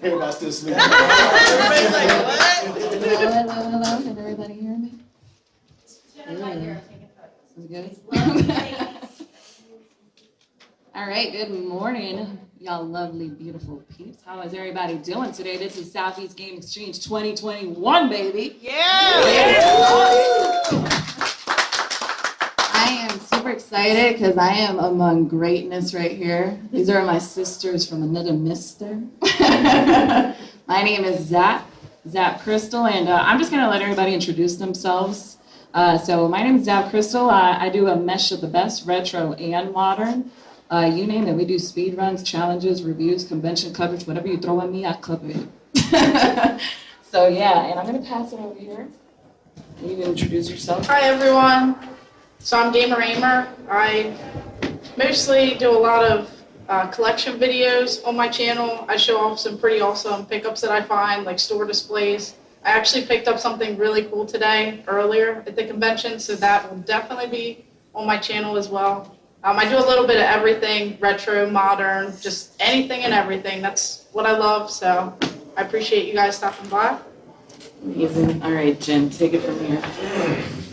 Everybody's still sleeping. Everybody's like, what? Hello, hello, hello. Can everybody hear me? Is it good? All right, good morning, y'all lovely, beautiful peeps. How is everybody doing today? This is Southeast Game Exchange 2021, baby. Yeah. I am super excited because I am among greatness right here. These are my sisters from another mister. my name is Zap, Zap Crystal, and uh, I'm just going to let everybody introduce themselves. Uh, so my name is Zap Crystal. Uh, I do a mesh of the best, retro and modern. Uh, you name it. We do speed runs, challenges, reviews, convention coverage, whatever you throw at me, I cover it. so yeah, and I'm going to pass it over here. You can introduce yourself. Hi everyone. So I'm Gamer Aimer. I mostly do a lot of uh, collection videos on my channel. I show off some pretty awesome pickups that I find, like store displays. I actually picked up something really cool today earlier at the convention, so that will definitely be on my channel as well. Um, I do a little bit of everything, retro, modern, just anything and everything. That's what I love, so I appreciate you guys stopping by. Amazing. All right, Jen, take it from here.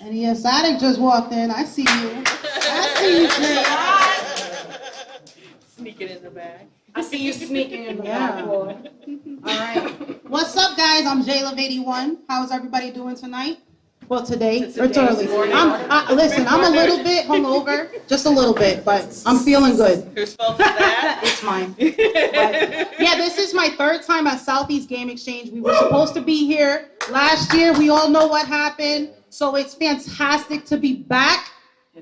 And the exotic just walked in. I see you. I see you, Jay. Sneaking in the back. I see you sneaking in the Yeah. back door. All right. What's up, guys? I'm J-Love81. How's everybody doing tonight? Well, today. It's It's early. morning. I'm, I, listen, I'm a little bit hungover, just a little bit, but I'm feeling good. Whose fault is that? It's mine. Yeah, this is my third time at Southeast Game Exchange. We were supposed to be here last year. We all know what happened. So it's fantastic to be back.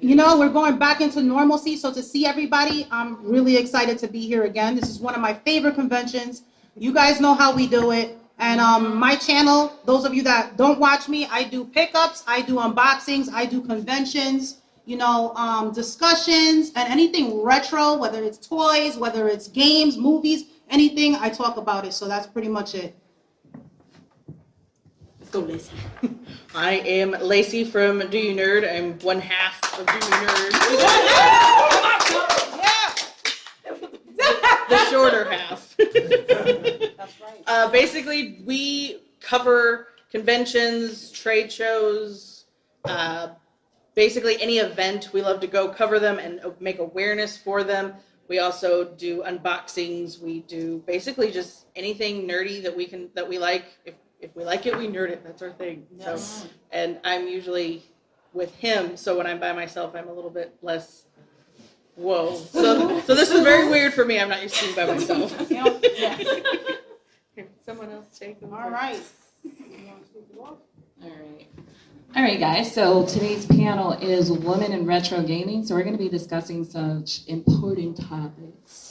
You know, we're going back into normalcy. So to see everybody, I'm really excited to be here again. This is one of my favorite conventions. You guys know how we do it. And um, my channel, those of you that don't watch me, I do pickups, I do unboxings, I do conventions, you know, um, discussions, and anything retro, whether it's toys, whether it's games, movies, anything, I talk about it. So that's pretty much it. Go, Lacey. I am Lacey from Do You Nerd. I'm one half of Do You Nerd. the shorter half. That's right. Uh, basically, we cover conventions, trade shows, uh, basically any event. We love to go cover them and make awareness for them. We also do unboxings. We do basically just anything nerdy that we can that we like. If if we like it, we nerd it. That's our thing. So, and I'm usually with him. So when I'm by myself, I'm a little bit less. Whoa. So so this is very weird for me. I'm not used to being by myself. You yeah. Here, Someone else take them. All right. All right. All right, guys. So today's panel is Women in Retro Gaming. So we're going to be discussing such important topics.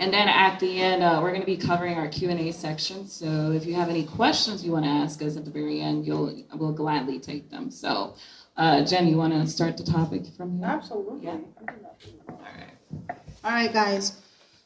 And then at the end, uh, we're going to be covering our Q&A section. So if you have any questions you want to ask us at the very end, you'll we'll gladly take them. So, uh, Jen, you want to start the topic from here? Absolutely. Yeah. All right. All right, guys.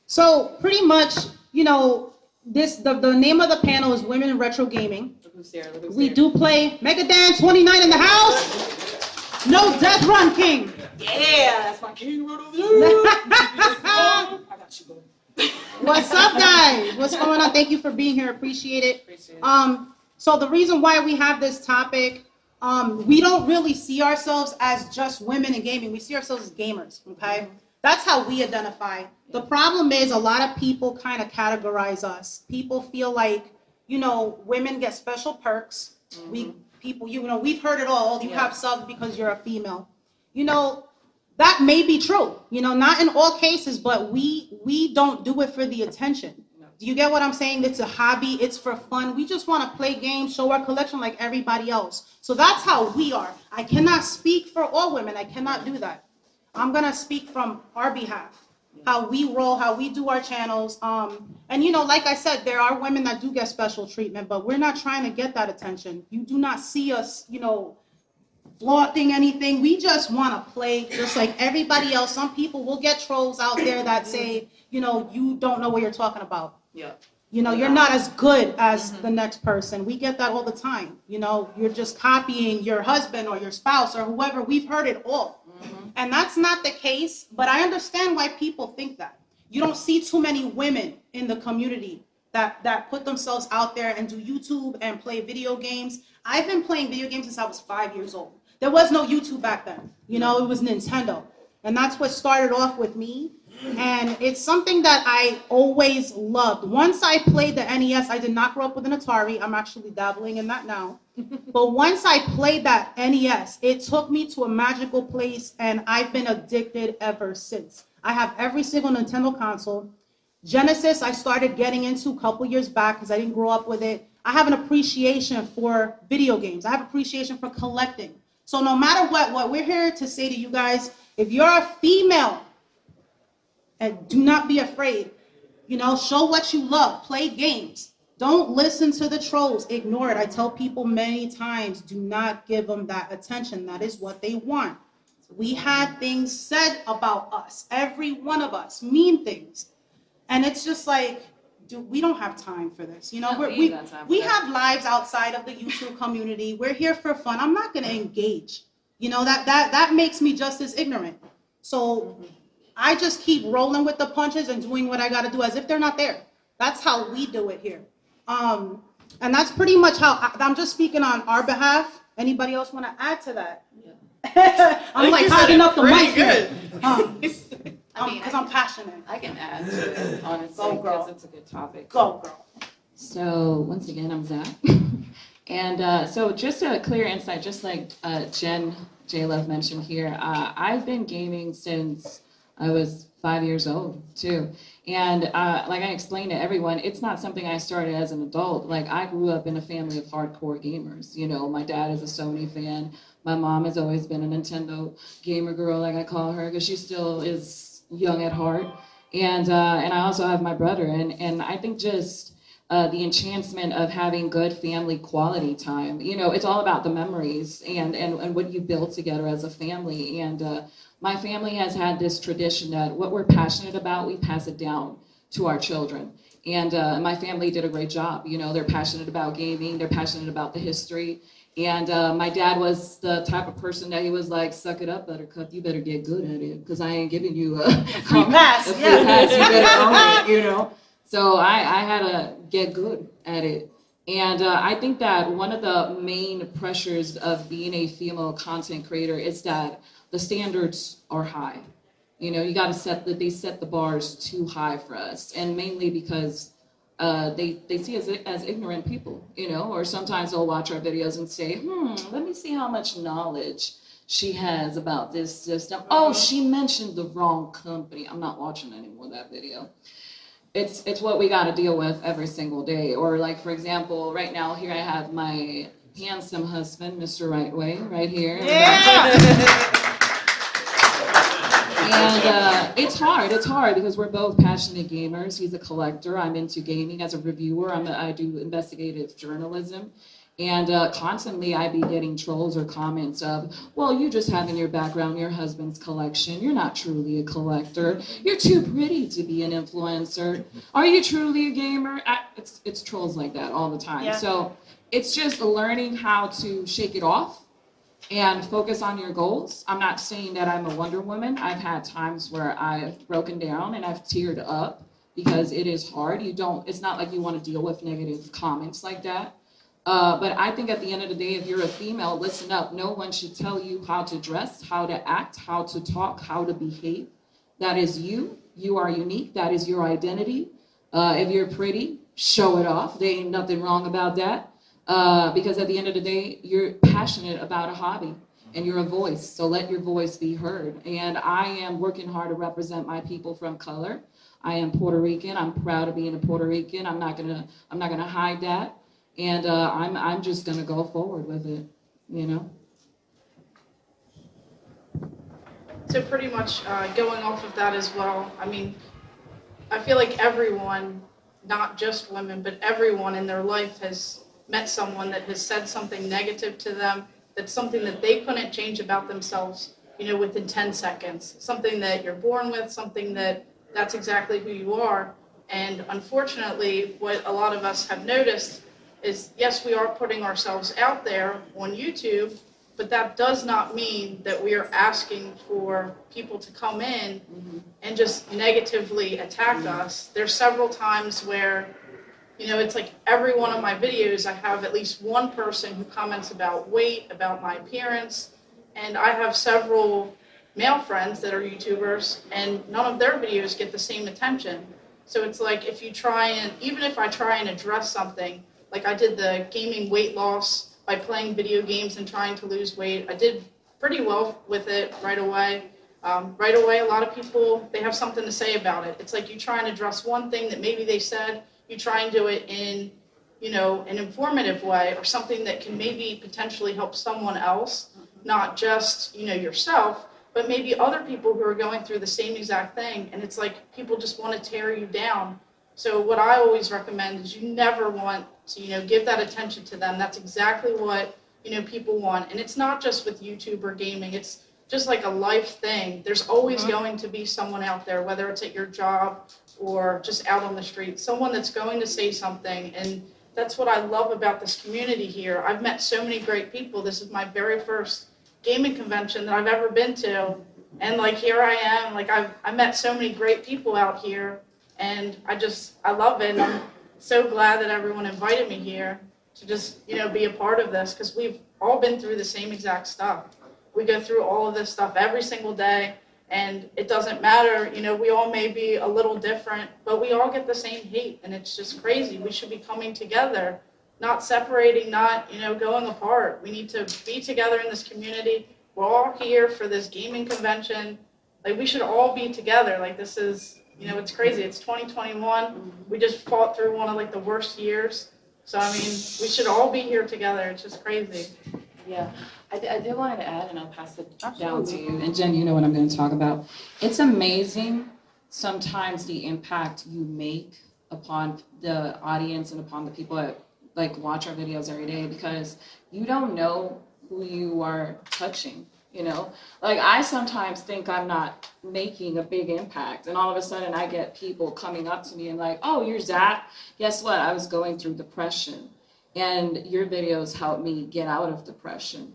So pretty much, you know, this the, the name of the panel is Women in Retro Gaming. Look who's there. Look who's We there. do play Mega Dance 29 in the house. No Death Run King. Yeah, that's my king right over there. I got you, boo. What's up, guys? What's going on? Thank you for being here. Appreciate it. Appreciate it. Um, so the reason why we have this topic, um, we don't really see ourselves as just women in gaming. We see ourselves as gamers. Okay, that's how we identify. The problem is a lot of people kind of categorize us. People feel like you know women get special perks. We people, you know, we've heard it all. You Yeah. have subs because you're a female. You know, that may be true. You know, not in all cases, but we we don't do it for the attention. No. Do you get what I'm saying? It's a hobby. It's for fun. We just want to play games, show our collection like everybody else. So that's how we are. I cannot speak for all women. I cannot do that. I'm gonna speak from our behalf, how we roll, how we do our channels. Um, and you know, like I said, there are women that do get special treatment, but we're not trying to get that attention. You do not see us, you know, flaunting anything. We just want to play just like everybody else. Some people will get trolls out there that say, you know, you don't know what you're talking about. Yeah. You know, you're not as good as mm-hmm. the next person. We get that all the time. You know, you're just copying your husband or your spouse or whoever. We've heard it all. Mm-hmm. And that's not the case, but I understand why people think that. You don't see too many women in the community that that put themselves out there and do YouTube and play video games. I've been playing video games since I was five years old. There was no YouTube back then. You know, it was Nintendo. And that's what started off with me. And it's something that I always loved. Once I played the NES, I did not grow up with an Atari. I'm actually dabbling in that now. But once I played that NES, it took me to a magical place, and I've been addicted ever since. I have every single Nintendo console. Genesis, I started getting into a couple years back because I didn't grow up with it. I have an appreciation for video games. I have appreciation for collecting. So no matter what, what we're here to say to you guys, if you're a female, and do not be afraid. You know, show what you love. Play games. Don't listen to the trolls. Ignore it. I tell people many times, do not give them that attention. That is what they want. We had things said about us, every one of us, mean things. And it's just like, dude, we don't have time for this. You know, No, we're, we we, ain't got time for we have lives outside of the YouTube community. We're here for fun. I'm not gonna engage. You know, that that that makes me just as ignorant. So I just keep rolling with the punches and doing what I gotta do as if they're not there. That's how we do it here. Um, and that's pretty much how I, I'm just speaking on our behalf. Anybody else want to add to that? I'm like you said hogging up the pretty mic. here. good. Um, I mean, because I'm passionate. I can add to it, honestly, Go, girl. because it's a good topic. Go, girl. So once again, I'm Zach. and uh, so just a clear insight, just like uh, Jen J Love mentioned here, uh, I've been gaming since I was five years old too. And uh, like I explained to everyone, it's not something I started as an adult. Like I grew up in a family of hardcore gamers. You know, my dad is a Sony fan. My mom has always been a Nintendo gamer girl, like I call her, because she still is young at heart. And uh, and I also have my brother, and and I think just uh, the enchantment of having good family quality time. You know, it's all about the memories and and, and what you build together as a family. And uh, my family has had this tradition that what we're passionate about, we pass it down to our children. And uh, my family did a great job. You know, they're passionate about gaming, they're passionate about the history. And uh, my dad was the type of person that he was like, "Suck it up, Buttercup. You better get good at it, because I ain't giving you a Free pass, a free yeah. pass. You better own it, you know." So I, I had to get good at it. And uh, I think that one of the main pressures of being a female content creator is that the standards are high. You know, you got to set the, they set the bars too high for us, and mainly because uh, they they see us as ignorant people. You know, or sometimes they'll watch our videos and say, "Hmm, let me see how much knowledge she has about this system." Oh, she mentioned the wrong company. I'm not watching anymore that video it's it's what we got to deal with every single day. Or like for example, right now here I have my handsome husband, Mr. Rightway, right here. back. And uh, it's hard. It's hard because we're both passionate gamers. He's a collector. I'm into gaming as a reviewer. I'm a, I do investigative journalism. And uh, constantly I'd be getting trolls or comments of, well, you just have in your background your husband's collection. You're not truly a collector. You're too pretty to be an influencer. Are you truly a gamer? I, it's, it's trolls like that all the time. Yeah. So it's just learning how to shake it off and focus on your goals. I'm not saying that I'm a Wonder Woman. I've had times where I've broken down and I've teared up because it is hard. You don't, it's not like you want to deal with negative comments like that. Uh, but I think at the end of the day, if you're a female, listen up. No one should tell you how to dress, how to act, how to talk, how to behave. That is you. You are unique. That is your identity. Uh, if you're pretty, show it off. There ain't nothing wrong about that. Uh, because at the end of the day, you're passionate about a hobby and you're a voice. So let your voice be heard. And I am working hard to represent my people from color. I am Puerto Rican. I'm proud of being a Puerto Rican. I'm not gonna I'm not gonna hide that. And uh, I'm I'm just gonna go forward with it. You know. So pretty much uh, going off of that as well, I mean, I feel like everyone, not just women, but everyone in their life has met someone that has said something negative to them, that's something that they couldn't change about themselves, you know, within 10 seconds. Something that you're born with, something that that's exactly who you are. And unfortunately, what a lot of us have noticed is yes, we are putting ourselves out there on YouTube, but that does not mean that we are asking for people to come in mm-hmm. and just negatively attack us. There's several times where you know, it's like every one of my videos, I have at least one person who comments about weight, about my appearance. And I have several male friends that are YouTubers, and none of their videos get the same attention. So it's like if you try and, even if I try and address something, like I did the gaming weight loss by playing video games and trying to lose weight, I did pretty well with it right away. Um, right away, a lot of people, they have something to say about it. It's like you try and address one thing that maybe they said, you try and do it in, you know, an informative way or something that can maybe potentially help someone else, mm-hmm. not just, you know, yourself, but maybe other people who are going through the same exact thing. And it's like people just want to tear you down. So what I always recommend is you never want to, you know, give that attention to them. That's exactly what, you know, people want. And it's not just with YouTube or gaming. It's just like a life thing. There's always Mhm. going to be someone out there, whether it's at your job or just out on the street, someone that's going to say something. And that's what I love about this community here. I've met so many great people. This is my very first gaming convention that I've ever been to. And like here I am, like I've I met so many great people out here and I just I love it. And I'm so glad that everyone invited me here to just, you know, be a part of this because we've all been through the same exact stuff. We go through all of this stuff every single day and it doesn't matter, you know, we all may be a little different, but we all get the same hate and it's just crazy. We should be coming together, not separating, not, you know, going apart. We need to be together in this community. We're all here for this gaming convention. Like we should all be together. Like this is, you know, it's crazy. It's 2021. We just fought through one of like the worst years. So I mean, we should all be here together. It's just crazy. Yeah, I, I did want to add, and I'll pass it down to you. And Jen, you know what I'm going to talk about. It's amazing sometimes the impact you make upon the audience and upon the people that like watch our videos every day because you don't know who you are touching. You know, like I sometimes think I'm not making a big impact, and all of a sudden I get people coming up to me and like, "Oh, you're Zach. Guess what? I was going through depression." and your videos help me get out of depression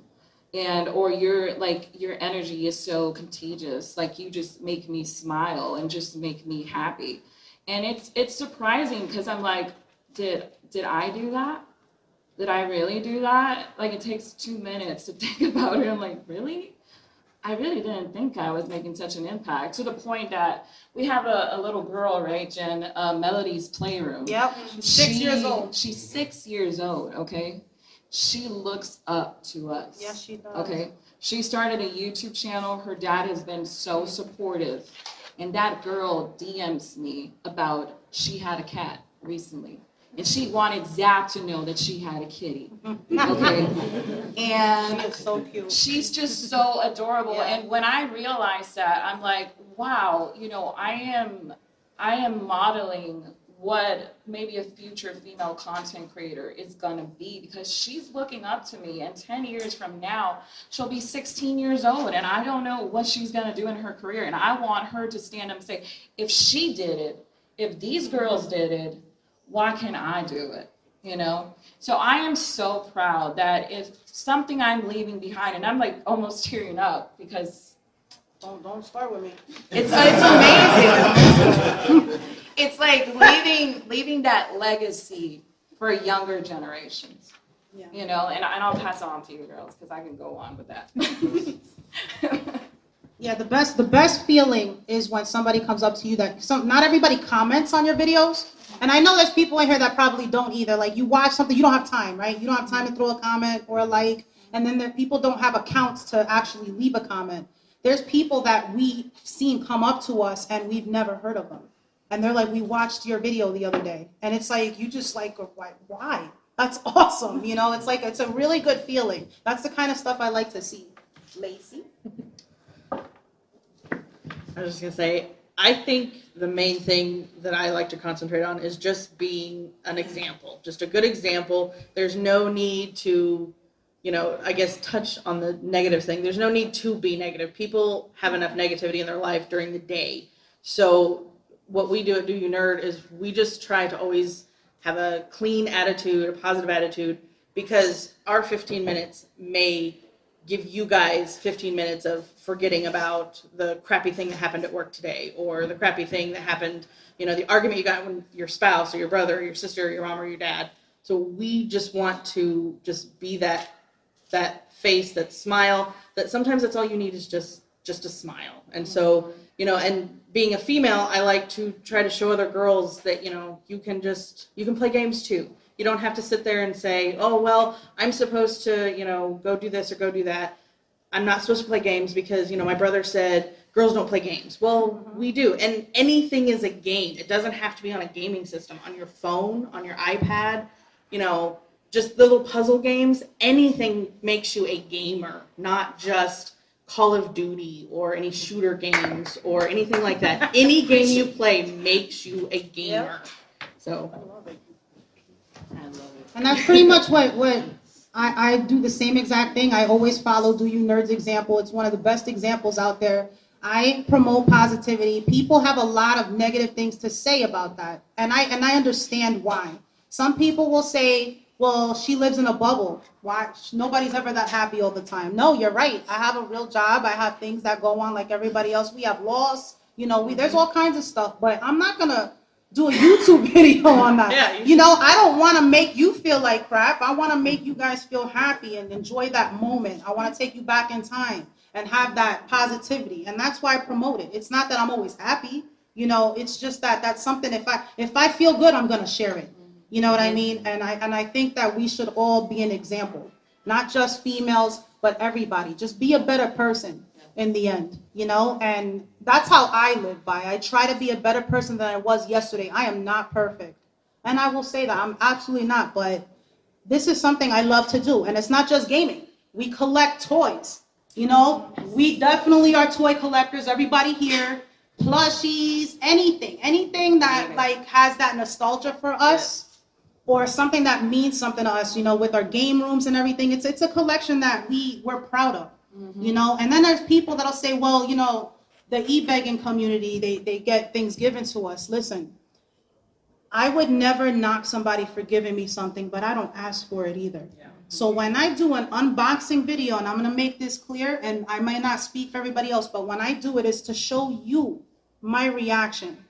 and or your like your energy is so contagious like you just make me smile and just make me happy. And it's it's surprising because i'm like did did i do that? Did i really do that? Like it takes two minutes to think about it. I'm like really? I really didn't think i was making such an impact to the point that we have a, a little girl right jen? Uh, melody's playroom. Yep, six years old. She's six years old, okay? She looks up to us. Yes, she does. Okay. She started a YouTube channel. Her dad has been so supportive. And that girl DMs me about she had a cat recently. And she wanted Zach to know that she had a kitty. Okay. and She is so cute. she's just so adorable Yeah. and when i realized that i'm like wow you know i am i am modeling what maybe a future female content creator is going to be because she's looking up to me and 10 years from now she'll be 16 years old and i don't know what she's going to do in her career and i want her to stand up and say if she did it if these girls did it why can't i do it? You know? So I am so proud that if something I'm leaving behind, and I'm like almost tearing up because Don't don't start with me. it's it's amazing. it's like leaving that legacy for younger generations. Yeah. You know, and, and I'll pass it on to you girls because I can go on with that. Yeah, the best the best feeling is when somebody comes up to you that some not everybody comments on your videos. And I know there's people in here that probably don't either. Like you watch something, you don't have time, right? You don't have time to throw a comment or a like. And then there people don't have accounts to actually leave a comment. There's people that we've seen come up to us and we've never heard of them. And they're like, we watched your video the other day. And it's like, you just like, why? That's awesome. You know, it's like, it's a really good feeling. That's the kind of stuff I like to see. Lacey? I was just gonna say, I think the main thing that I like to concentrate on is just being an example, just a good example. There's no need to, you know, I guess touch on the negative thing. There's no need to be negative. People have enough negativity in their life during the day. So what we do at Do You Nerd is we just try to always have a clean attitude, a positive attitude, because our 15 minutes may give you guys 15 minutes of forgetting about the crappy thing that happened at work today or the crappy thing that happened, you know, the argument you got with your spouse or your brother or your sister or your mom or your dad. So we just want to just be that that face, that smile, that sometimes that's all you need is just just a smile. And so, you know, and being a female, I like to try to show other girls that, you know, you can just you can play games too. You don't have to sit there and say, "Oh, well, I'm supposed to, you know, go do this or go do that." I'm not supposed to play games because, you know, my brother said girls don't play games. Well, mm-hmm. we do. And anything is a game. It doesn't have to be on a gaming system, on your phone, on your iPad, you know, just little puzzle games. Anything makes you a gamer, not just Call of Duty or any shooter games or anything like that. Any game you play makes you a gamer. So, I love it. And that's pretty much what, what I, I do the same exact thing. I always follow Do You Nerds example. It's one of the best examples out there. I promote positivity. People have a lot of negative things to say about that. And I and I understand why. Some people will say, well, she lives in a bubble. Why nobody's ever that happy all the time. No, you're right. I have a real job. I have things that go on like everybody else. We have laws. You know, we there's all kinds of stuff, but I'm not gonna do a YouTube video on that. Yeah, you you know, I don't want to make you feel like crap. I want to make you guys feel happy and enjoy that moment. I want to take you back in time and have that positivity. And that's why I promote it. It's not that I'm always happy. You know, it's just that that's something if I if I feel good, I'm going to share it. You know what I mm-hmm. mean? And I and I think that we should all be an example. Not just females, but everybody. Just be a better person in the end, you know? And that's how I live by. I try to be a better person than I was yesterday. I am not perfect. And I will say that I'm absolutely not, but this is something I love to do. And it's not just gaming. We collect toys. You know, we definitely are toy collectors. Everybody here, plushies, anything, anything that like has that nostalgia for us or something that means something to us, you know, with our game rooms and everything. It's it's a collection that we we're proud of. Mm-hmm. You know, and then there's people that'll say, well, you know, the e-begging community, they, they get things given to us. Listen, I would never knock somebody for giving me something, but I don't ask for it either. So when I do an unboxing video, and I'm gonna make this clear, and I might not speak for everybody else, but when I do it, is to show you my reaction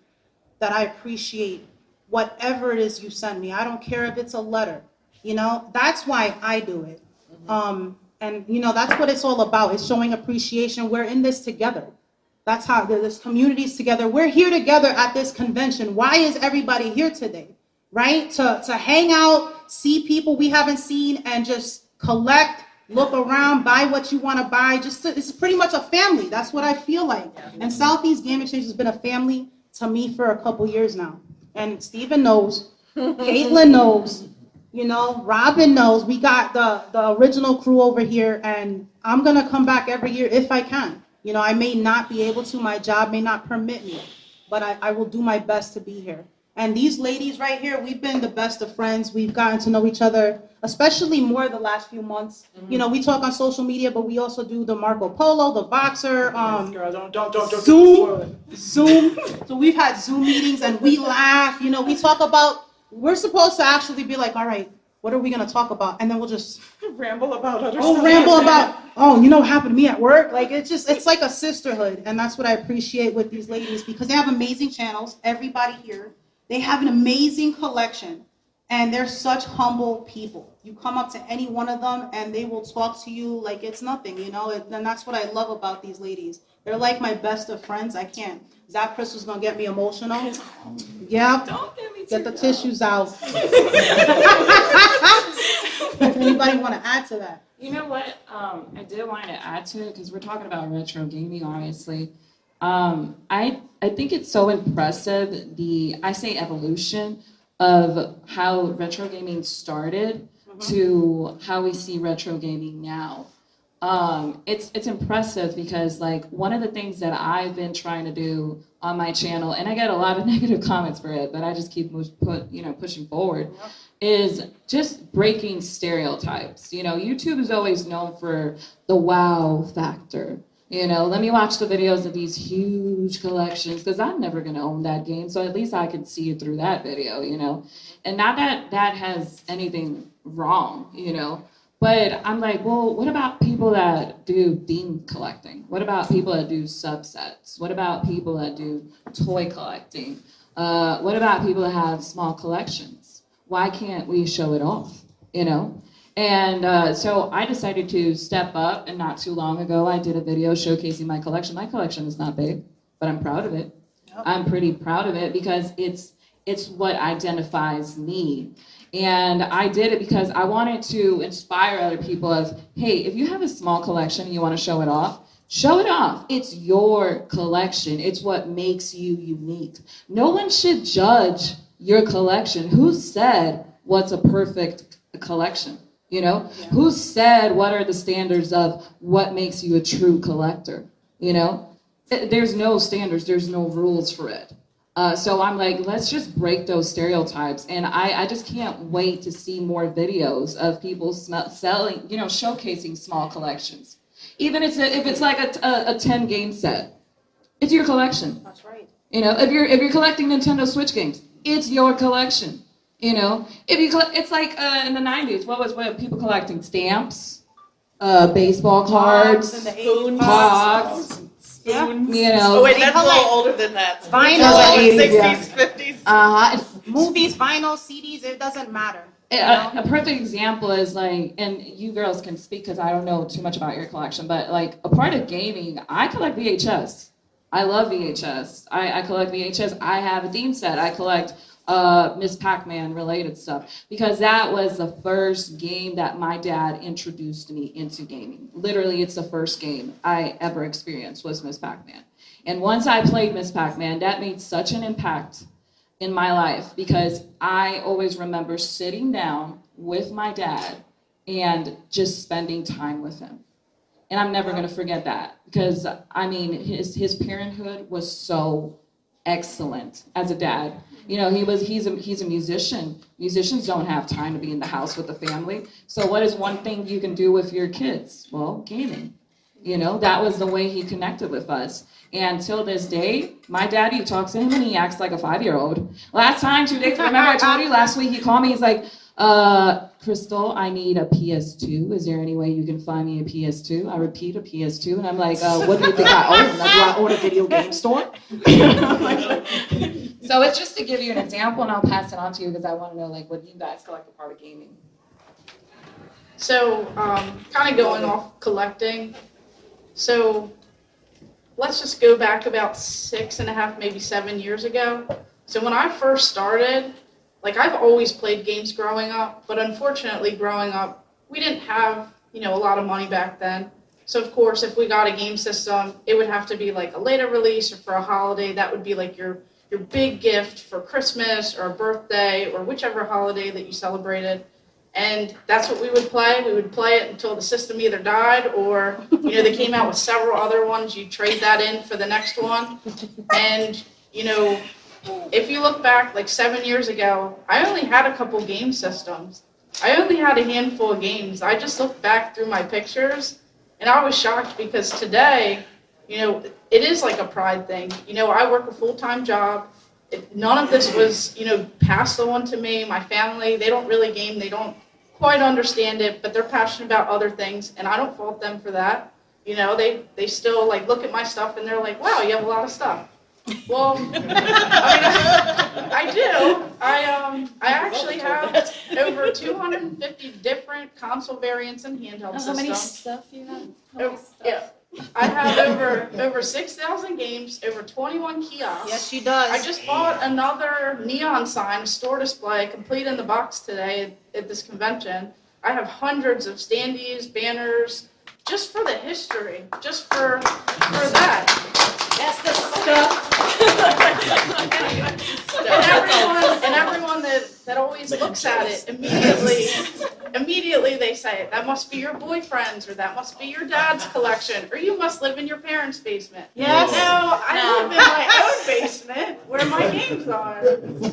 that I appreciate whatever it is you send me. I don't care if it's a letter. You know, that's why I do it. Um, and you know, that's what it's all about. It's showing appreciation. We're in this together. That's how this community's together. We're here together at this convention. Why is everybody here today? Right? To to hang out, see people we haven't seen, and just collect, look around, buy what you want to buy. Just to, it's pretty much a family. That's what I feel like. And Southeast Game Exchange has been a family to me for a couple years now. And Stephen knows, Caitlin knows, you know, Robin knows. We got the the original crew over here, and I'm gonna come back every year if I can. You know, I may not be able to. My job may not permit me, but I, I will do my best to be here. And these ladies right here, we've been the best of friends. We've gotten to know each other, especially more the last few months. You know, we talk on social media, but we also do the Marco Polo, the Voxer, um, Girl, don't, don't, don't, don't Zoom. Zoom. So we've had Zoom meetings and we laugh. You know, we talk about. We're supposed to actually be like, all right, what are we gonna talk about? And then we'll just Ramble about other oh ramble about. Oh, you know what happened to me at work? Like it's just it's like a sisterhood, and that's what I appreciate with these ladies because they have amazing channels. Everybody here, they have an amazing collection. And they're such humble people. You come up to any one of them and they will talk to you like it's nothing, you know? And that's what I love about these ladies. They're like my best of friends. I can't. Zach Crystal's gonna get me emotional. Yeah. Don't get me Get the teared up. tissues out. Anybody want to add to that? You know what? Um, I did want to add to it because we're talking about retro gaming, obviously. Um, I I think it's so impressive the I say evolution of how retro gaming started to how we see retro gaming now. Um, it's it's impressive because like one of the things that I've been trying to do on my channel, and I get a lot of negative comments for it, but I just keep put you know pushing forward, is just breaking stereotypes. You know, YouTube is always known for the wow factor. You know, let me watch the videos of these huge collections because I'm never gonna own that game, so at least I can see it through that video. You know, and not that that has anything wrong. You know, But I'm like, well, what about people that do theme collecting? What about people that do subsets? What about people that do toy collecting? Uh, what about people that have small collections? Why can't we show it off? You know? And uh, so I decided to step up, and not too long ago, I did a video showcasing my collection. My collection is not big, but I'm proud of it. I'm pretty proud of it because it's it's what identifies me. And I did it because I wanted to inspire other people of, hey, if you have a small collection and you want to show it off, show it off. It's your collection. It's what makes you unique. No one should judge your collection. Who said what's a perfect collection? You know, Yeah. who said what are the standards of what makes you a true collector? You know, there's no standards, there's no rules for it. Uh, so I'm like, let's just break those stereotypes. And I, I just can't wait to see more videos of people selling, you know, showcasing small collections. Even if it's, a, if it's like a, a, a 10 game set, it's your collection. That's right. You know, if you're if you're collecting Nintendo Switch games, it's your collection. You know, if you collect, it's like uh, in the '90s. What was what people collecting stamps, uh, baseball cards, in the Spoons. pogs. Yeah. You know, Oh wait, that's a collect little older than that. vinyl. That's like 80s, yeah. 60s, 50s. uh huh. Movies, vinyl, CDs, it doesn't matter. you A, a perfect example is like, and you girls can speak because I don't know too much about your collection, but like a part of gaming, I collect VHS. I love VHS. I, I collect VHS. I have a theme set. I collect uh, Ms. Pac-Man related stuff because that was the first game that my dad introduced me into gaming. Literally, it's the first game I ever experienced was Ms. Pac-Man. And once I played Ms. Pac-Man, that made such an impact in my life because I always remember sitting down with my dad and just spending time with him. And I'm never going to forget that because I mean his his parenthood was so excellent as a dad. You know, he was he's a he's a musician. Musicians don't have time to be in the house with the family. So what is one thing you can do with your kids? Well, gaming. You know, that was the way he connected with us. And till this day, my daddy talks to him and he acts like a five year old. Last time, two days, remember I told you last week he called me, he's like, uh, Crystal, I need a PS2. Is there any way you can find me a PS2? I repeat, a PS2. And I'm like, uh, what do you think I own? Like, do I own a video game store? so it's just to give you an example and I'll pass it on to you because I want to know like what you guys collect a part of gaming. So, um, kind of going off collecting. So, let's just go back about six and a half, maybe seven years ago. So, when I first started, like I've always played games growing up, but unfortunately, growing up, we didn't have, you know, a lot of money back then. So, of course, if we got a game system, it would have to be like a later release or for a holiday. That would be like your your big gift for Christmas or a birthday or whichever holiday that you celebrated and that's what we would play. We would play it until the system either died or, you know, they came out with several other ones. You trade that in for the next one. And, you know, if you look back like seven years ago, I only had a couple game systems. I only had a handful of games. I just looked back through my pictures and I was shocked because today, you know, it is like a pride thing. You know, I work a full time job it, none of this was, you know, passed on to me. My family, they don't really game. They don't quite understand it, but they're passionate about other things, and I don't fault them for that. You know, they they still like look at my stuff and they're like, "Wow, you have a lot of stuff." Well, I mean, I do. I um, I actually have over 250 different console variants and handheld systems. How many stuff you have? Oh, yeah. I have over over 6,000 games, over 21 kiosks. Yes, she does. I just bought another neon sign, store display, complete in the box today at, at this convention. I have hundreds of standees, banners, just for the history, just for for that. That's the stuff. And everyone, and everyone that, that always looks at it immediately, immediately they say, that must be your boyfriend's, or that must be your dad's collection, or you must live in your parents' basement. Yes. No, I live in my own basement where my games are.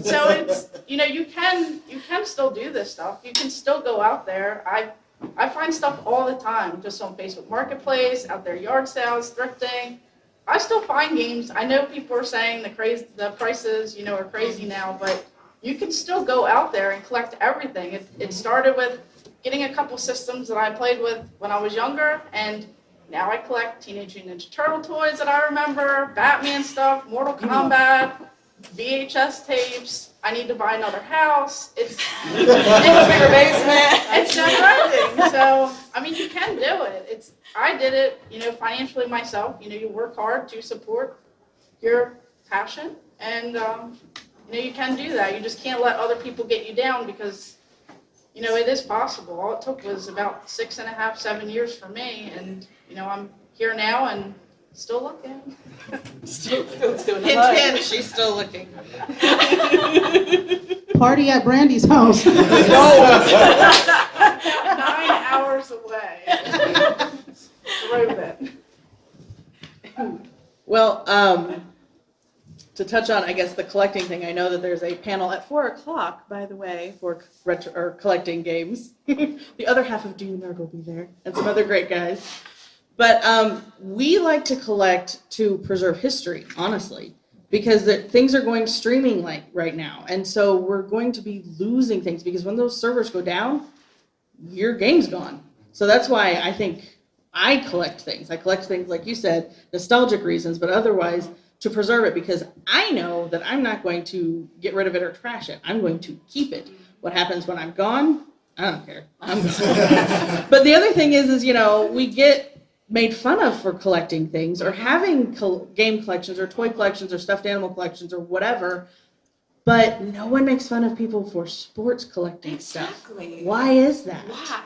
So it's, you know, you can, you can still do this stuff. You can still go out there. I, I find stuff all the time, just on Facebook Marketplace, out there yard sales, thrifting. I still find games. I know people are saying the crazy, the prices, you know, are crazy now, but you can still go out there and collect everything. It, it mm-hmm. started with getting a couple systems that I played with when I was younger, and now I collect Teenage Mutant Ninja Turtle toys that I remember, Batman stuff, Mortal mm-hmm. Kombat, VHS tapes. I need to buy another house. It's Bigger basement. it's never ending. So I mean, you can do it. It's I did it, you know, financially myself. You know, you work hard to support your passion, and um, you know you can do that. You just can't let other people get you down because you know it is possible. All it took was about six and a half, seven years for me, and you know I'm here now and still looking. Still, still doing hint, hint, she's still looking. Party at Brandy's house. Nine hours away. Drove it. Well, um, to touch on, I guess, the collecting thing, I know that there's a panel at four o'clock, by the way, for retro, or collecting games. the other half of Do Nerd will be there, and some other great guys. But um, we like to collect to preserve history, honestly, because the, things are going streaming like right now, and so we're going to be losing things because when those servers go down, your game's gone. So that's why I think I collect things. I collect things like you said, nostalgic reasons, but otherwise to preserve it because I know that I'm not going to get rid of it or trash it. I'm going to keep it. What happens when I'm gone? I don't care. I'm gone. but the other thing is, is you know, we get made fun of for collecting things or having col- game collections or toy collections or stuffed animal collections or whatever. But no one makes fun of people for sports collecting stuff. Why is that? Why?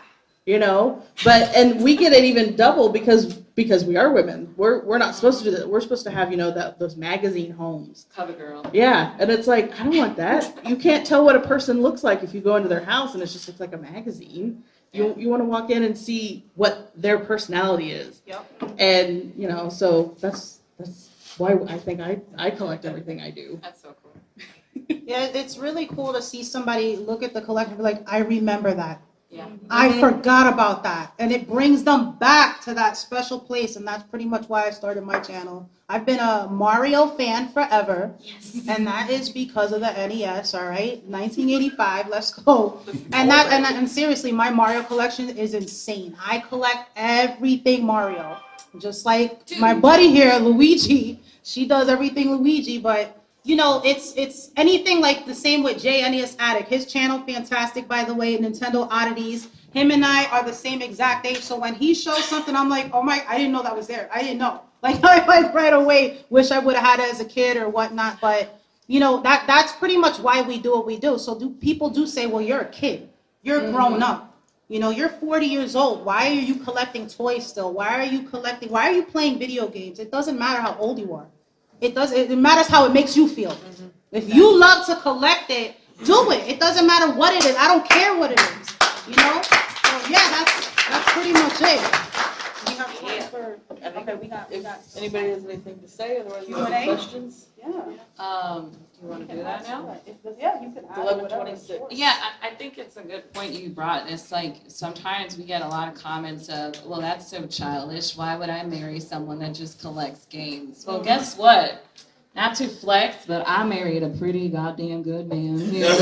you know but and we get it even double because because we are women we're we're not supposed to do that we're supposed to have you know that those magazine homes Cover girl. yeah and it's like i don't want that you can't tell what a person looks like if you go into their house and it's just looks like a magazine you, you want to walk in and see what their personality is Yep. and you know so that's that's why i think i i collect everything i do That's so cool. Yeah, it's really cool to see somebody look at the collection and be like, I remember that. Yeah. I forgot about that. And it brings them back to that special place. And that's pretty much why I started my channel. I've been a Mario fan forever. Yes. And that is because of the NES, all right? 1985, let's go. And that and, and seriously, my Mario collection is insane. I collect everything Mario. Just like my buddy here, Luigi, she does everything Luigi, but you know, it's it's anything like the same with Jay NES Addict. His channel, fantastic, by the way, Nintendo Oddities. Him and I are the same exact age. So when he shows something, I'm like, oh my, I didn't know that was there. I didn't know. Like I like right away, wish I would have had it as a kid or whatnot. But you know, that that's pretty much why we do what we do. So do people do say, well, you're a kid. You're mm-hmm. grown up. You know, you're 40 years old. Why are you collecting toys still? Why are you collecting? Why are you playing video games? It doesn't matter how old you are. It does. It matters how it makes you feel. Mm-hmm. If you love to collect it, do it. It doesn't matter what it is. I don't care what it is. You know. So yeah, that's that's pretty much it. We have time for. Okay, we got we got. anybody has anything to say otherwise you have Q&A? questions Yeah. Um, do you want to do that now? Yeah, you can. add Eleven whatever. twenty-six. Yeah, I, I think it's a good point you brought. It's like sometimes we get a lot of comments of, well, that's so childish. Why would I marry someone that just collects games? Well, guess what? Not to flex, but I married a pretty goddamn good man. That's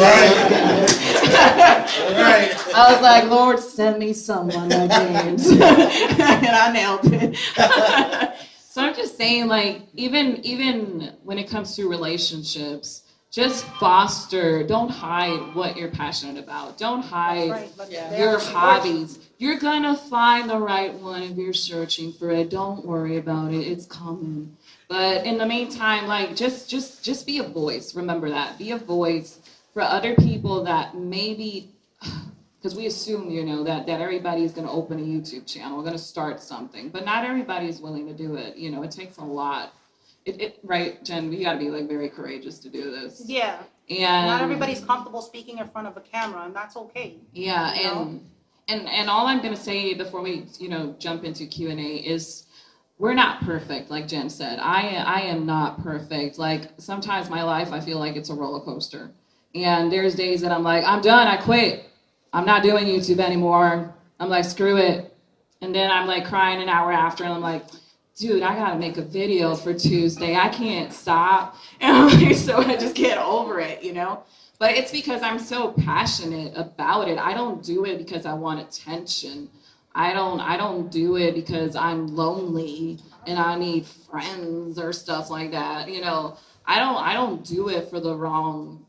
Right. I was like, Lord, send me someone games. and I nailed it. so I'm just saying, like, even even when it comes to relationships, just foster, don't hide what you're passionate about. Don't hide Right, but Yeah. your hobbies. You're gonna find the right one if you're searching for it. Don't worry about it. It's coming. But in the meantime, like just just just be a voice. Remember that. Be a voice for other people that maybe because we assume, you know, that that everybody's gonna open a YouTube channel, gonna start something. But not everybody's willing to do it. You know, it takes a lot. It, it right, Jen, you gotta be like very courageous to do this. Yeah. And Not everybody's comfortable speaking in front of a camera, and that's okay. Yeah, you know? and and and all I'm gonna say before we you know jump into Q and A is we're not perfect, like Jen said. I I am not perfect. Like sometimes my life I feel like it's a roller coaster, and there's days that I'm like I'm done, I quit, I'm not doing YouTube anymore. I'm like screw it, and then I'm like crying an hour after, and I'm like. Dude, I gotta make a video for Tuesday. I can't stop. Like, so I just get over it, you know? But it's because I'm so passionate about it. I don't do it because I want attention. I don't I don't do it because I'm lonely and I need friends or stuff like that. You know, I don't I don't do it for the wrong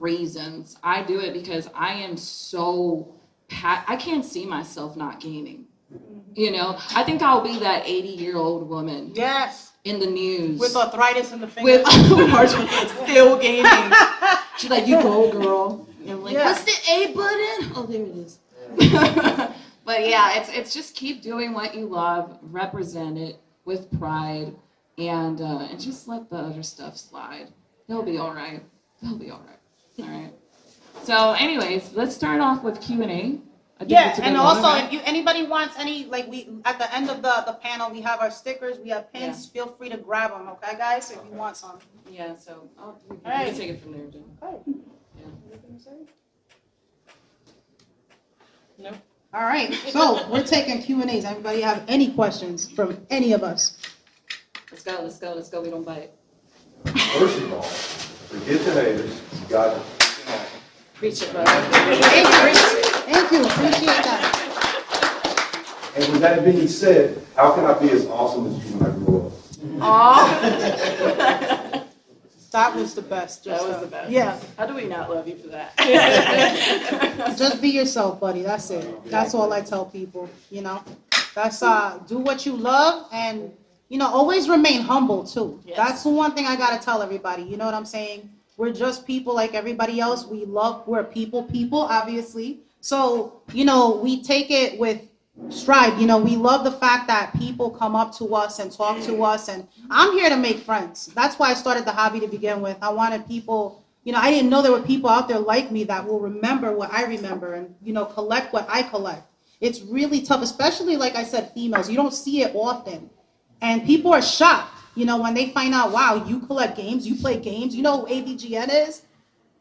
reasons. I do it because I am so I can't see myself not gaming. You know, I think I'll be that 80 year old woman Yes. in the news With arthritis in the fingers. with still gaming. She's like, "You go, girl." And I'm like, Yeah. "What's the A button?" Oh, there it is. but yeah, it's it's just keep doing what you love, represent it with pride, and uh, and just let the other stuff slide. They'll be all right. They'll be all right. All right. So, anyways, let's start off with Q and A. Yeah, and also if you anybody wants any like we at the end of the the panel we have our stickers, we have pins. Feel free to grab them, okay, guys? If you want some. yeah. So, oh, you, you Alright. can take it from there, Jen. No. All right, so we're taking Q and A's. Anybody have any questions from any of us? Let's go. Let's go. Let's go. We don't bite. First of all, forget the haters, you got it. Preach it, brother. Thank you, thank you, appreciate that. And with that being said, how can I be as awesome as you when I grow up? Aw. That was the best. That just, was the best. Yeah, How do we not love you for that? just be yourself, buddy. That's it. That's all I tell people. You know, that's uh, do what you love and you know always remain humble too. Yes. That's the one thing I gotta tell everybody. You know what I'm saying? We're just people like everybody else. We love. We're people, people, obviously. So you know, we take it with stride. You know, we love the fact that people come up to us and talk to us, and I'm here to make friends. That's why I started the hobby to begin with. I wanted people, you know, I didn't know there were people out there like me that will remember what I remember and, you know, collect what I collect. It's really tough, especially like I said, females. You don't see it often. And people are shocked, you know, when they find out, wow, you collect games, you play games, you know who AVGN is?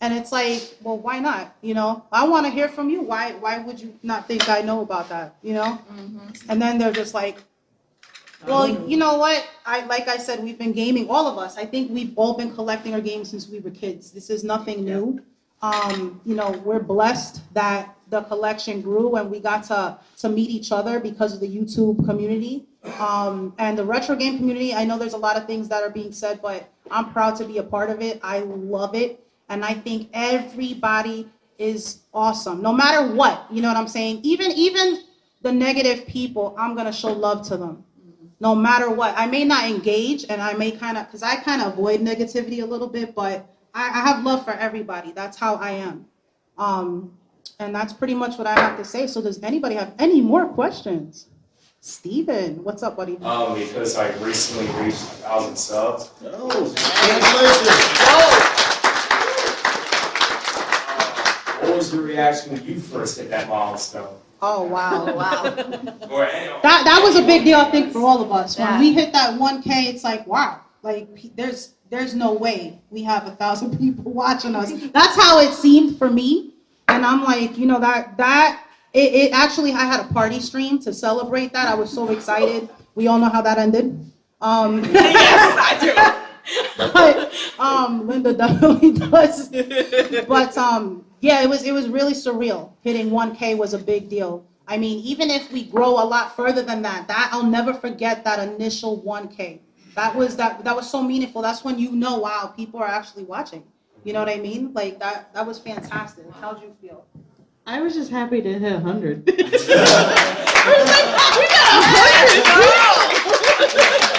And it's like, well, why not? You know, I want to hear from you. Why why would you not think I know about that? You know? And then they're just like, well, you know what? I like I said, we've been gaming, all of us. I think we've all been collecting our games since we were kids. This is nothing new. Um, you know, we're blessed that the collection grew and we got to to meet each other because of the YouTube community. Um, and the retro game community, I know there's a lot of things that are being said, but I'm proud to be a part of it. I love it. And I think everybody is awesome, no matter what. You know what I'm saying? Even even the negative people, I'm gonna show love to them no matter what. I may not engage and I may kind of, because I kind of avoid negativity a little bit, but I, I have love for everybody. That's how I am. Um, and that's pretty much what I have to say. So does anybody have any more questions? Steven, what's up, buddy? Um, because I recently reached a thousand subs. What was your reaction when you first hit that milestone? Oh, wow. wow. Or, That, that was a big deal, I think, for all of us. When Yeah. we hit that 1K, it's like, wow, like there's there's no way we have a thousand people watching us. That's how it seemed for me. And I'm like, you know, that that it, it actually I had a party stream to celebrate that. I was so excited. We all know how that ended. Um, yes, I but um, Linda definitely does. But um, yeah, it was it was really surreal. Hitting 1K was a big deal. I mean, even if we grow a lot further than that, that I'll never forget that initial 1K. That was that that was so meaningful. That's when you know, wow, people are actually watching. You know what I mean? Like that that was fantastic. How'd you feel? I was just happy to hit 100. I was like, oh,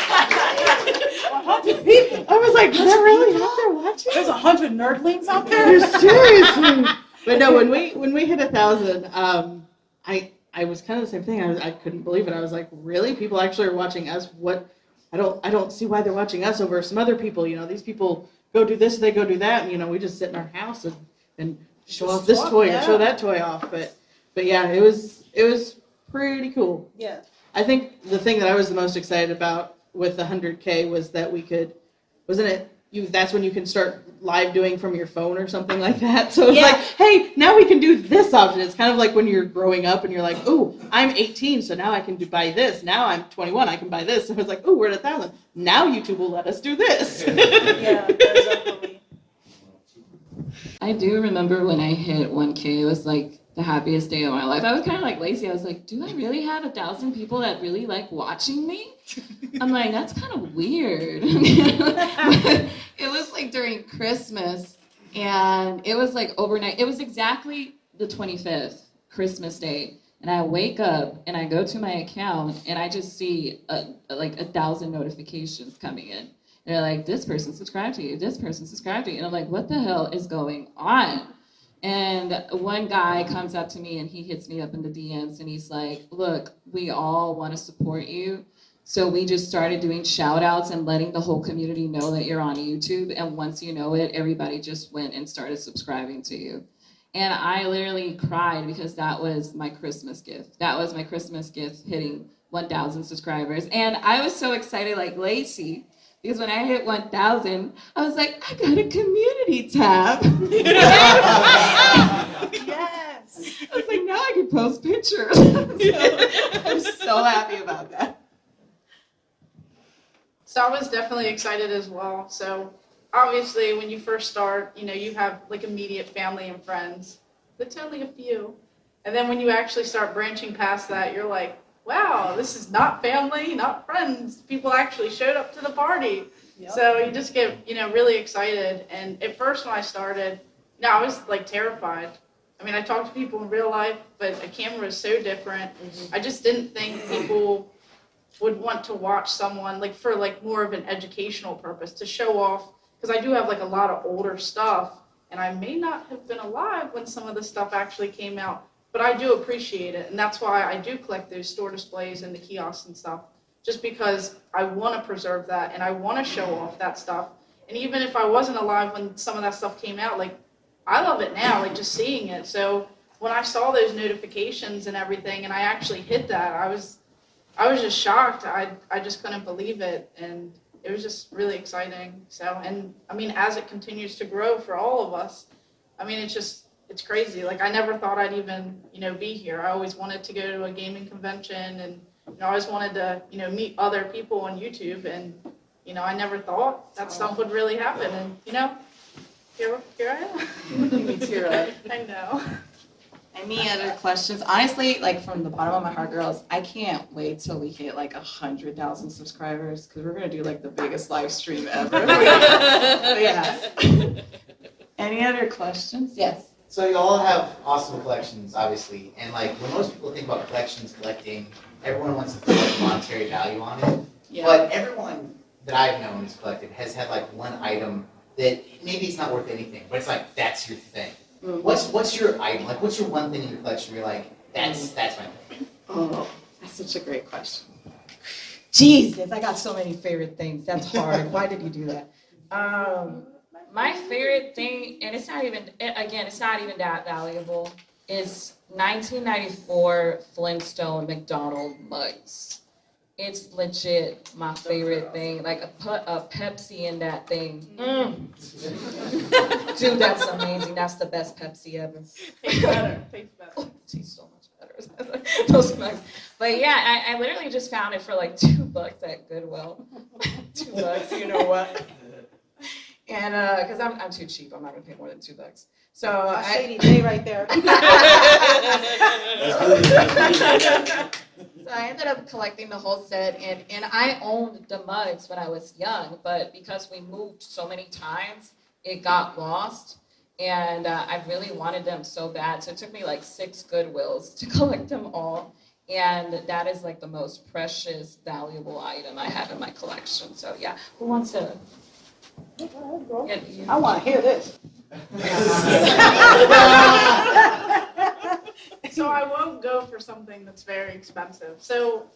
is that really out there watching? There's a hundred nerdlings out there. Seriously. But no, when we when we hit a thousand, um, I I was kind of the same thing. I was, I couldn't believe it. I was like, really? People actually are watching us? What? I don't I don't see why they're watching us over some other people. You know, these people go do this, they go do that, and you know, we just sit in our house and and show Just off this toy yeah. and show that toy off. But but yeah, it was it was pretty cool. Yeah. I think the thing that I was the most excited about with the 100K was that we could, wasn't it? You that's when you can start live doing from your phone or something like that. So it's Yeah. like, hey, now we can do this option. It's kind of like when you're growing up and you're like, oh, I'm 18, so now I can do buy this. Now I'm 21, I can buy this. So it's like, oh, we're at a thousand. Now YouTube will let us do this. Yeah, definitely. I do remember when I hit 1K, it was like the happiest day of my life. I was kind of like lazy. I was like, do I really have a thousand people that really like watching me? I'm like, that's kind of weird. It was like during Christmas, and it was like overnight. It was exactly the 25th, Christmas Day. And I wake up and I go to my account and I just see a, like a thousand notifications coming in. They're like, this person subscribed to you, this person subscribed to you. And I'm like, what the hell is going on? And one guy comes up to me and he hits me up in the DMs and he's like, look, we all want to support you. So we just started doing shout outs and letting the whole community know that you're on YouTube. And once you know it, everybody just went and started subscribing to you. And I literally cried because that was my Christmas gift. That was my Christmas gift hitting 1,000 subscribers. And I was so excited, like Lacey, because when I hit 1,000, I was like, I got a community tab. Yes. I was like, now I can post pictures. so, I'm so happy about that. So I was definitely excited as well. So obviously, when you first start, you know, you have like immediate family and friends. That's only a few. And then when you actually start branching past that, you're like, wow, this is not family, not friends. People actually showed up to the party. So you just get, you know, really excited. And at first when I started, you know, I was like terrified. I mean, I talked to people in real life, but a camera is so different. Mm-hmm. I just didn't think people would want to watch someone like for like more of an educational purpose to show off because I do have like a lot of older stuff and I may not have been alive when some of the stuff actually came out, but I do appreciate it and that's why I do collect those store displays and the kiosks and stuff just because I want to preserve that and I want to show off that stuff. And even if I wasn't alive when some of that stuff came out, like I love it now, like just seeing it. So when I saw those notifications and everything and I actually hit that, I was I was just shocked. I I just couldn't believe it, and it was just really exciting. So, and I mean, as it continues to grow for all of us, I mean, it's just it's crazy. Like I never thought I'd even you know be here. I always wanted to go to a gaming convention, and you know, I always wanted to you know meet other people on YouTube, and you know, I never thought that oh. stuff would really happen. And you know, here here I am. Me too, right? I know. Any other questions? Honestly, like from the bottom of my heart, girls, I can't wait till we hit like a hundred thousand subscribers because we're gonna do like the biggest live stream ever. yeah. Any other questions? Yes. So you all have awesome collections, obviously, and like when most people think about collections, collecting, everyone wants to put like monetary value on it. Yeah. But everyone that I've known who's collected has had like one item that maybe it's not worth anything, but it's like that's your thing. Mhm. What's what's your item? Like what's your one thing in your collection where you're like that's that's my thing. Oh, that's such a great question. Jesus, I got so many favorite things. That's hard. Why did you do that? Um, my favorite thing, and it's not even, again, it's not even that valuable, is 1994 Flintstone McDonald mugs. It's legit my favorite thing. Like a, put a Pepsi in that thing. Mm. Dude, that's amazing. That's the best Pepsi ever. Tastes better. Tastes better. Oh, tastes so much better. Those mugs. But yeah, I, I literally just found it for like two bucks at Goodwill. two bucks, you know what? And uh, because I'm I'm too cheap, I'm not gonna pay more than two bucks. So A I, shady day right there. So I ended up collecting the whole set, and and I owned the mugs when I was young, but because we moved so many times, it got lost. And uh, I really wanted them so bad, so it took me like six Goodwills to collect them all. And that is like the most precious, valuable item I have in my collection. So yeah, who wants to? Get? I want to hear this. So I won't go for something that's very expensive. So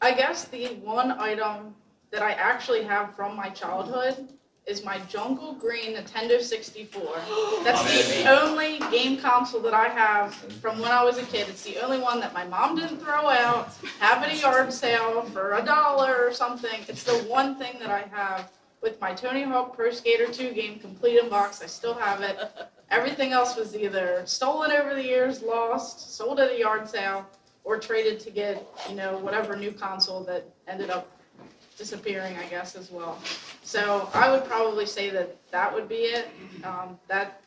I guess the one item that I actually have from my childhood is my Jungle Green Nintendo 64. That's the only game console that I have from when I was a kid. It's the only one that my mom didn't throw out, have at a yard sale for a dollar or something. It's the one thing that I have with my Tony Hawk Pro Skater 2 game complete in box. I still have it. Everything else was either stolen over the years, lost, sold at a yard sale, or traded to get, you know, whatever new console that ended up disappearing, I guess, as well. So I would probably say that that would be it. Um, that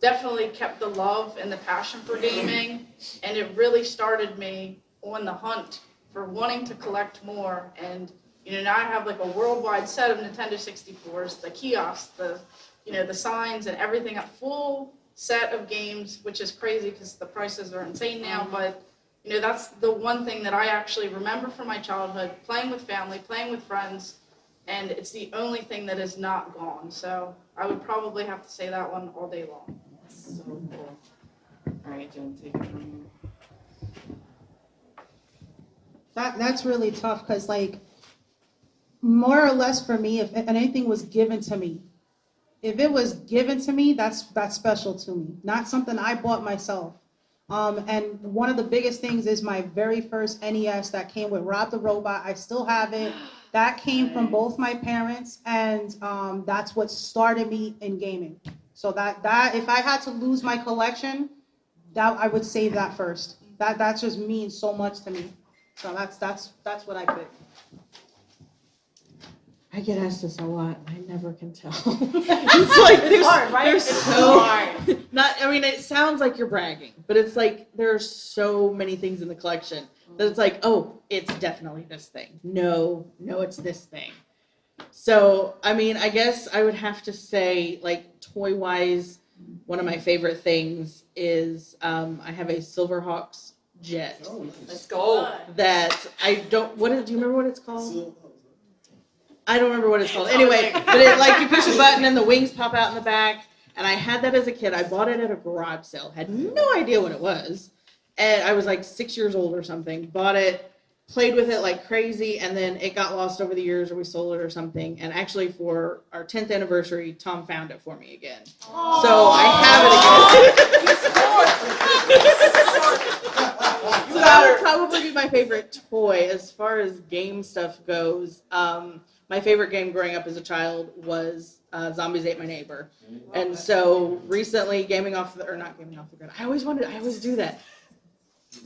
definitely kept the love and the passion for gaming, and it really started me on the hunt for wanting to collect more. And you know, now I have like a worldwide set of Nintendo 64s, the kiosks, the you know, the signs and everything, a full set of games, which is crazy because the prices are insane now. Mm-hmm. But you know, that's the one thing that I actually remember from my childhood, playing with family, playing with friends, and it's the only thing that is not gone. So I would probably have to say that one all day long. So cool. All right, Jen, take it from here. That that's really tough because like more or less for me, if anything was given to me, if it was given to me, that's that's special to me. Not something I bought myself. Um, and one of the biggest things is my very first NES that came with Rob the Robot. I still have it. That came from both my parents, and um, that's what started me in gaming. So that that if I had to lose my collection, that I would save that first. That that just means so much to me. So that's that's that's what I pick. I get asked this a lot. I never can tell. it's like there's, hard, right? there's It's so hard. not. I mean, it sounds like you're bragging, but it's like there are so many things in the collection that it's like, oh, it's definitely this thing. No, no, it's this thing. So, I mean, I guess I would have to say, like toy wise, one of my favorite things is um, I have a Silverhawks jet Oh, Let's go. that I don't. What is, do you remember what it's called? I don't remember what it's called. Anyway, but it like you push a button and the wings pop out in the back. And I had that as a kid. I bought it at a garage sale. Had no idea what it was. And I was like six years old or something. Bought it, played with it like crazy, and then it got lost over the years or we sold it or something. And actually for our 10th anniversary, Tom found it for me again. So I have it again. So that would probably be my favorite toy as far as game stuff goes. Um, my favorite game growing up as a child was uh, Zombies Ate My Neighbor, and so recently, gaming off the or not gaming off the grid. I always wanted. I always do that.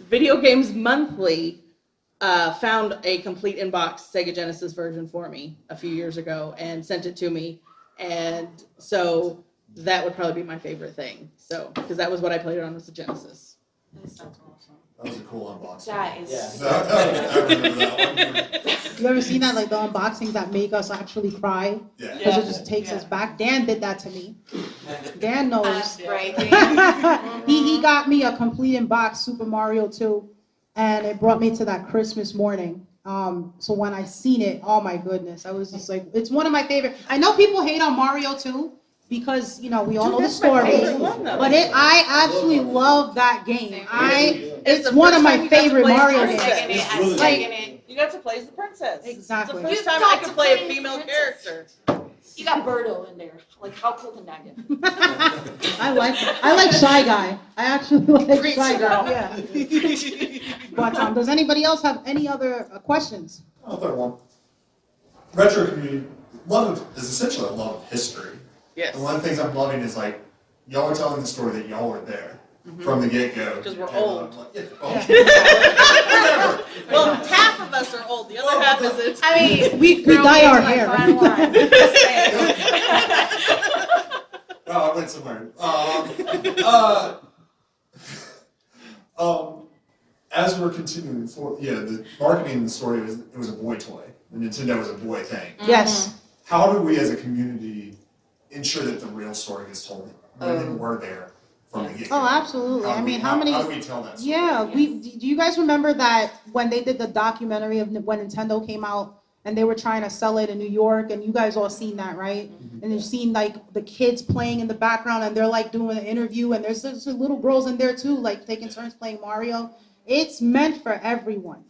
Video Games Monthly uh, found a complete inbox Sega Genesis version for me a few years ago and sent it to me, and so that would probably be my favorite thing. So because that was what I played it on as a Genesis. This sounds awesome. That was a cool unboxing. That is. Yeah. I remember that one. You ever seen that like the unboxings that make us actually cry Yeah. because it just takes us back? Dan did that to me. Dan knows. That's right. he he got me a complete inbox Super Mario 2, and it brought me to that Christmas morning. Um, so when I seen it, oh my goodness, I was just like, it's one of my favorite. I know people hate on Mario 2 because you know we all know the story. favorite one, though. But it, I absolutely love that game. I, it's the one first of my you got to favorite Mario games. Second it, Really? second. You got to play as the princess. Exactly. It's the first You time I to could play play a female character. You got Birdo in there. Like, how cool can that get? I like I like Shy Guy. I actually like Great Shy girl. Guy. Yeah. But um, does anybody else have any other uh, questions? I'll throw one. Retro community, love of, is essentially a love of history. Yes. And one of the things I'm loving is like, y'all are telling the story that y'all were there from the get-go. Because we're old. like, yeah, oh. well, half of us are old. The other half isn't. I mean, We, we dye our hair. Well, I went somewhere. Um, uh, um, as we're continuing for, yeah, the marketing in the story was it was a boy toy. The Nintendo was a boy thing. Yes. How do we as a community ensure that the real story is told? Women Um, were there from the get Oh, absolutely. I do we- mean, how many? How do we tell that story? Yeah, we. Do you guys remember that when they did the documentary of when Nintendo came out and they were trying to sell it in New York, and you guys all seen that, right? Mm-hmm. And you've seen like the kids playing in the background, and they're like doing an interview, and there's, there's little girls in there too, like taking turns playing Mario. It's meant for everyone.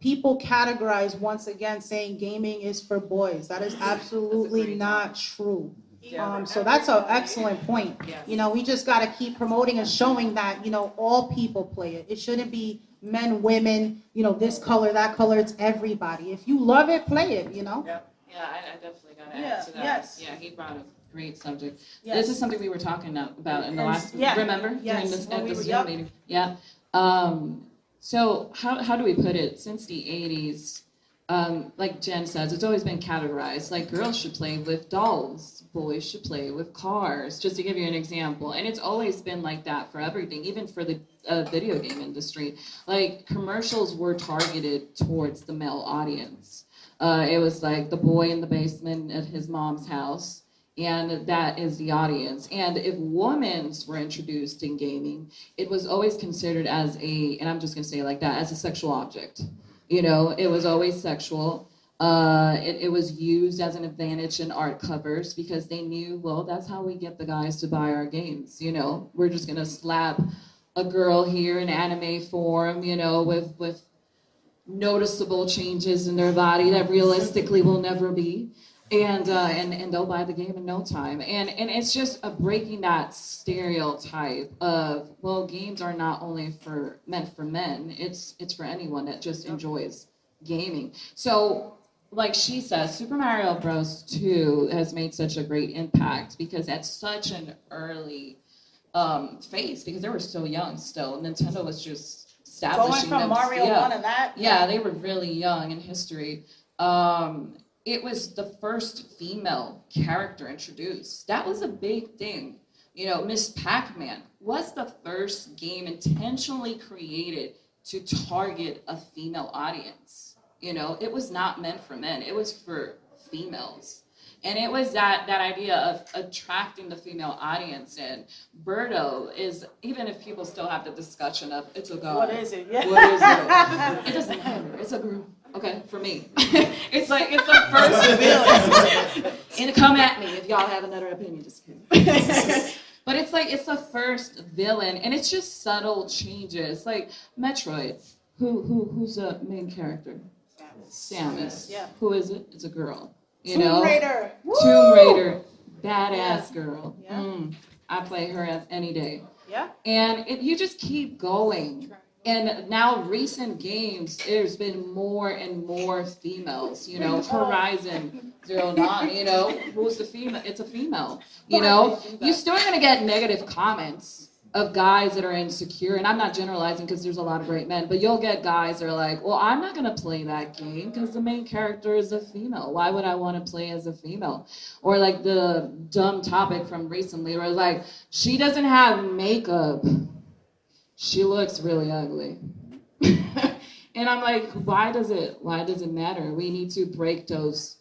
People categorize once again saying gaming is for boys. That is absolutely not true. Yeah. Um, so that's an excellent point. Yes. You know, we just got to keep promoting and showing that, you know, all people play it. It shouldn't be men, women, you know, this color, that color. It's everybody. If you love it, play it, you know? Yeah, I, I definitely gotta Yeah, add to that. yes. Yeah, he brought a great subject. Yes. This is something we were talking about in the last, yeah, remember? During yes, this, when at we were- Zoom yep. meeting? Yeah. Um, so how, how do we put it? Since the eighties, um, like Jen says, it's always been categorized. Like girls should play with dolls, boys should play with cars, just to give you an example. And it's always been like that for everything, even for the uh, video game industry. Like commercials were targeted towards the male audience. Uh, it was like the boy in the basement at his mom's house, and that is the audience. And if women's were introduced in gaming, it was always considered as a, and I'm just gonna say like that, as a sexual object. You know, it was always sexual. Uh, it, it was used as an advantage in art covers because they knew, well, that's how we get the guys to buy our games. You know, we're just gonna slap a girl here in anime form, you know, with with noticeable changes in their body that realistically will never be. And, uh, and and they'll buy the game in no time. And and it's just a breaking that stereotype of well, games are not only for meant for men. It's it's for anyone that just enjoys gaming. So like she says, Super Mario Bros. 2 has made such a great impact because at such an early um, phase, because they were so young still. Nintendo was just Going establishing from them- Mario yeah. one and that. Yeah, they were really young in history. Um, it was the first female character introduced. That was a big thing. You know, Ms. Pac-Man was the first game intentionally created to target a female audience. You know, it was not meant for men. It was for females. And it was that that idea of attracting the female audience. And Birdo is even if people still have the discussion of it's a girl. What is it? Yeah. What is it? It doesn't matter. It's a girl. Okay, for me. it's like it's the first villain. and come at me if y'all have another opinion. Just kidding. but it's like it's the first villain, and it's just subtle changes. Like Metroid. Who who who's the main character? Samus. Yeah. Who is it? It's a girl. You Tomb know. Raider. Tomb Raider. Badass girl. Yeah. Mm, I play her as any day. Yeah. And it, you just keep going. And now recent games, there's been more and more females. You know, Horizon Zero Nine. You know, who's the female? It's a female. You know, you're still gonna get negative comments of guys that are insecure. And I'm not generalizing because there's a lot of great men, but you'll get guys that are like, well, I'm not gonna play that game because the main character is a female. Why would I want to play as a female? Or like the dumb topic from recently where like, she doesn't have makeup. She looks really ugly. and I'm like, why does it why does it matter? We need to break those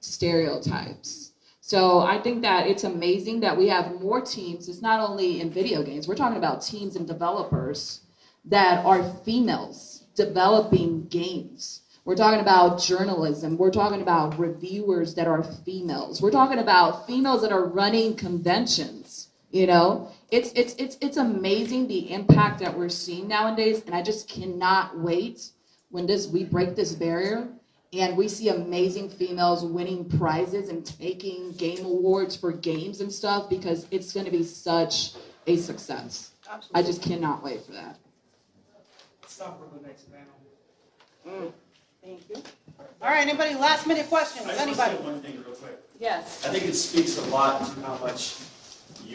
stereotypes. So I think that it's amazing that we have more teams. It's not only in video games. We're talking about teams and developers that are females developing games. We're talking about journalism. We're talking about reviewers that are females. We're talking about females that are running conventions. You know, it's it's it's it's amazing the impact that we're seeing nowadays, and I just cannot wait when this we break this barrier and we see amazing females winning prizes and taking game awards for games and stuff because it's going to be such a success. I just cannot wait for that. Stop for the next panel. Mm. Thank you. All right, anybody, last minute questions? I just want to Anybody? say one thing real quick. Yes. I think it speaks a lot to how much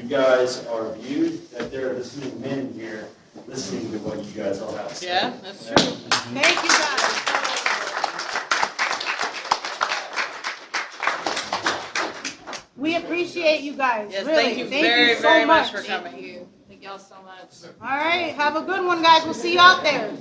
you guys are viewed, that there are this many men here listening to what you guys all have to say. Yeah, that's true. Thank you, guys. We appreciate you guys, Yes, really. thank you Thank very, you so very much much. for coming. you. Thank y'all so much. All right, have a good one, guys. We'll see you out there.